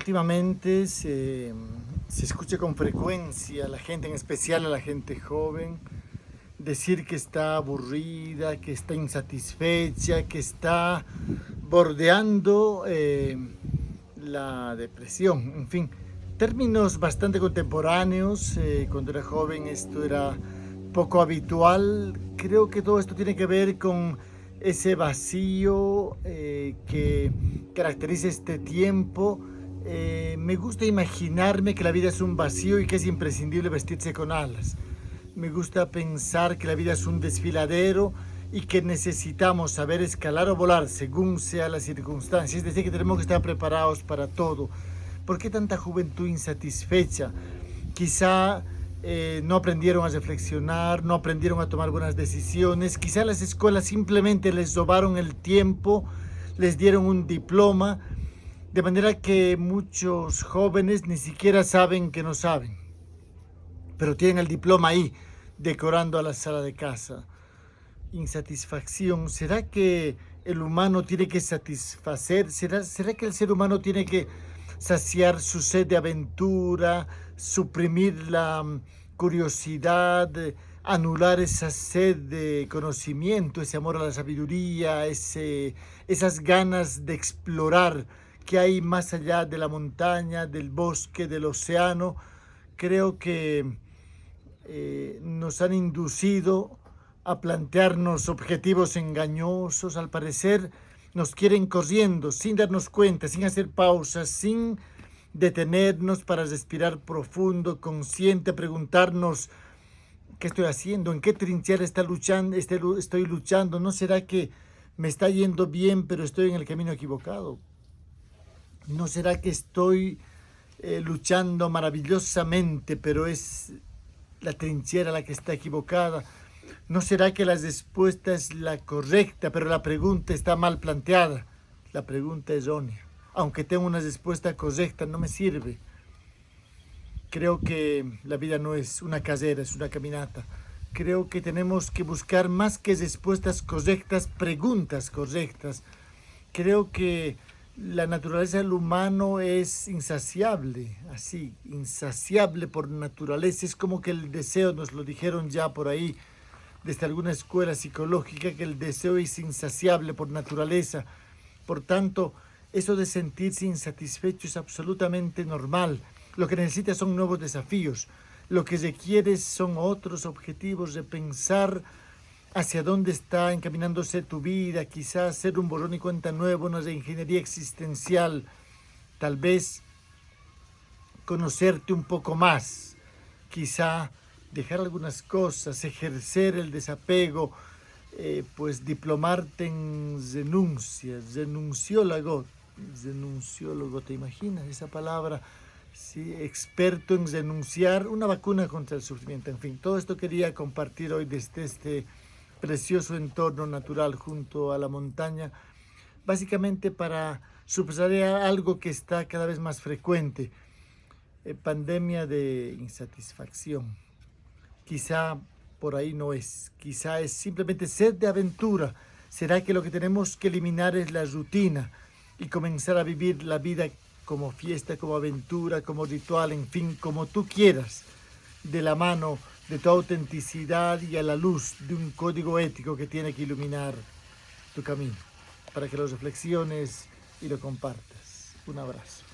Últimamente se, se, escucha con frecuencia a la gente, en especial a la gente joven, decir que está aburrida, que está insatisfecha, que está bordeando eh, la depresión, en fin, términos bastante contemporáneos, eh, cuando era joven esto era poco habitual, creo que todo esto tiene que ver con ese vacío eh, que caracteriza este tiempo. Eh, me gusta imaginarme que la vida es un vacío y que es imprescindible vestirse con alas. Me gusta pensar que la vida es un desfiladero y que necesitamos saber escalar o volar según sea la circunstancia. Es decir, que tenemos que estar preparados para todo. ¿Por qué tanta juventud insatisfecha? Quizá eh, no aprendieron a reflexionar, no aprendieron a tomar buenas decisiones. Quizá las escuelas simplemente les robaron el tiempo, les dieron un diploma, de manera que muchos jóvenes ni siquiera saben que no saben. Pero tienen el diploma ahí, decorando a la sala de casa. Insatisfacción. ¿Será que el humano tiene que satisfacer? ¿Será, será que el ser humano tiene que saciar su sed de aventura, suprimir la mm, curiosidad, anular esa sed de conocimiento, ese amor a la sabiduría, ese, esas ganas de explorar que hay más allá de la montaña, del bosque, del océano. Creo que eh, nos han inducido a plantearnos objetivos engañosos, al parecer nos quieren corriendo sin darnos cuenta, sin hacer pausas, sin detenernos para respirar profundo, consciente, preguntarnos qué estoy haciendo, en qué trinchera está luchando, este estoy luchando, ¿no será que me está yendo bien pero estoy en el camino equivocado? ¿No será que estoy eh, luchando maravillosamente pero es la trinchera la que está equivocada? ¿No será que la respuesta es la correcta, pero la pregunta está mal planteada? La pregunta es errónea. Aunque tenga una respuesta correcta, no me sirve. Creo que la vida no es una casera, es una caminata. Creo que tenemos que buscar más que respuestas correctas, preguntas correctas. Creo que la naturaleza del humano es insaciable, así, insaciable por naturaleza. Es como que el deseo, nos lo dijeron ya por ahí, desde alguna escuela psicológica que el deseo es insaciable por naturaleza. Por tanto, eso de sentirse insatisfecho es absolutamente normal. Lo que necesita son nuevos desafíos. Lo que requiere son otros objetivos de pensar hacia dónde está encaminándose tu vida, quizás hacer un borrón y cuenta nuevo, una ingeniería existencial, tal vez conocerte un poco más, quizá dejar algunas cosas, ejercer el desapego, eh, pues diplomarte en denuncia, denunciólogo, denunciólogo, ¿te imaginas esa palabra? Sí, experto en denunciar una vacuna contra el sufrimiento. En fin, todo esto quería compartir hoy desde este precioso entorno natural junto a la montaña, básicamente para subrayar algo que está cada vez más frecuente, eh, pandemia de insatisfacción quizá por ahí no es, quizá es simplemente sed de aventura. ¿Será que lo que tenemos que eliminar es la rutina y comenzar a vivir la vida como fiesta, como aventura, como ritual, en fin, como tú quieras, de la mano de tu autenticidad y a la luz de un código ético que tiene que iluminar tu camino, para que lo reflexiones y lo compartas. Un abrazo.